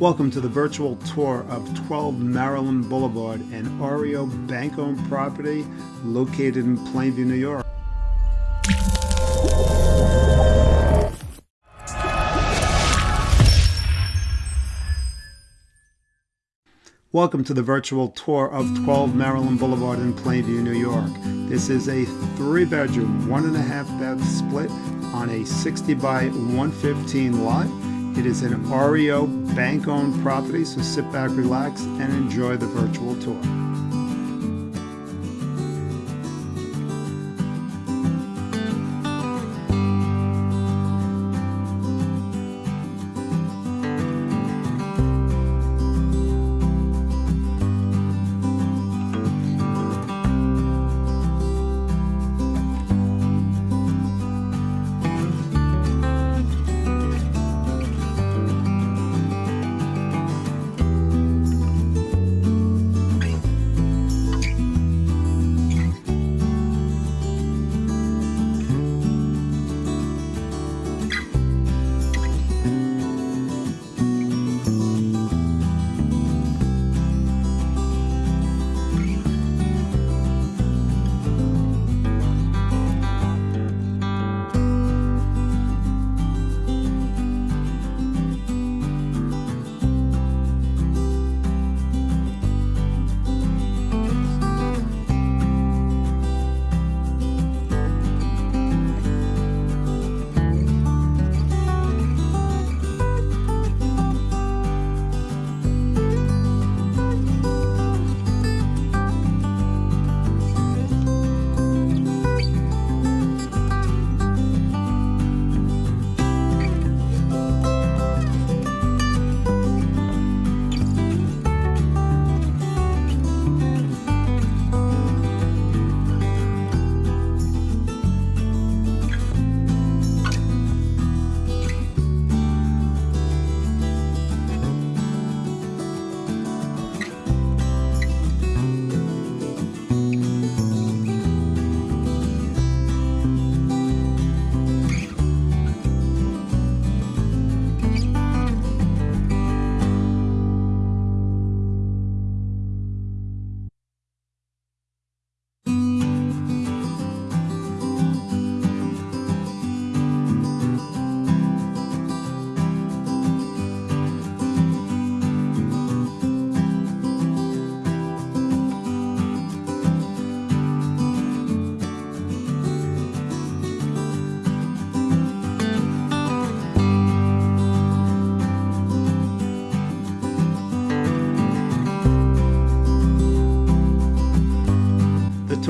Welcome to the virtual tour of 12 Maryland Boulevard, an REO bank-owned property located in Plainview, New York. Welcome to the virtual tour of 12 Maryland Boulevard in Plainview, New York. This is a three bedroom, one and a half bath split on a 60 by 115 lot. It is an REO bank owned property, so sit back, relax, and enjoy the virtual tour.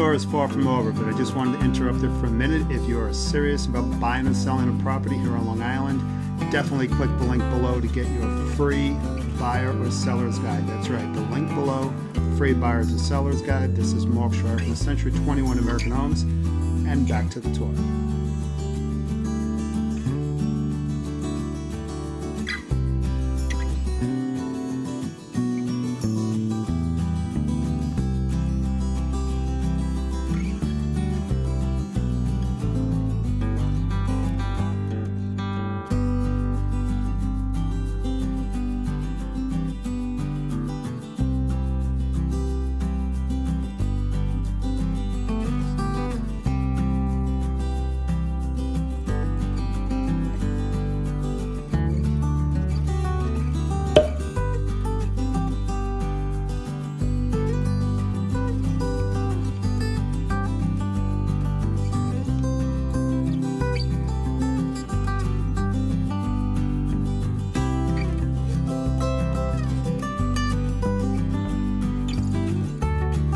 Tour is far from over, but I just wanted to interrupt it for a minute. If you are serious about buying and selling a property here on Long Island, definitely click the link below to get your free buyer or seller's guide. That's right, the link below, free buyer's or seller's guide. This is Mark Sharp from Century 21 American Homes, and back to the tour.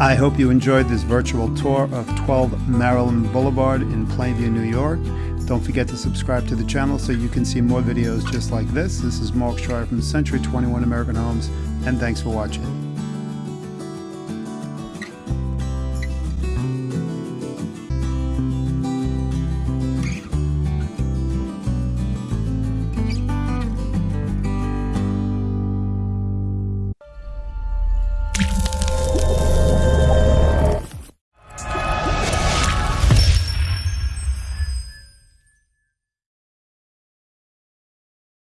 I hope you enjoyed this virtual tour of 12 Maryland Boulevard in Plainview, New York. Don't forget to subscribe to the channel so you can see more videos just like this. This is Mark Schreier from Century 21 American Homes, and thanks for watching.